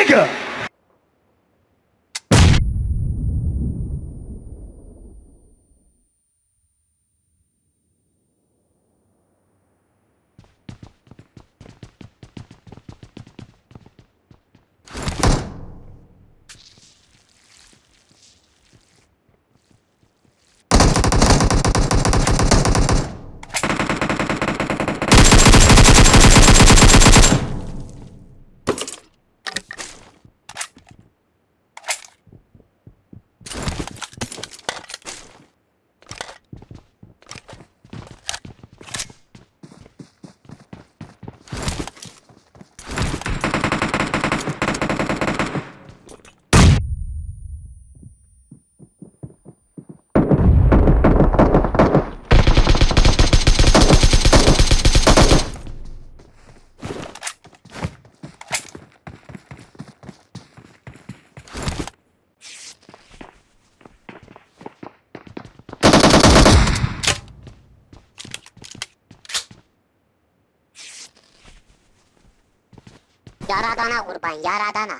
Nigga. आदाना कुर्बान यार आदाना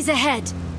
Enemies ahead!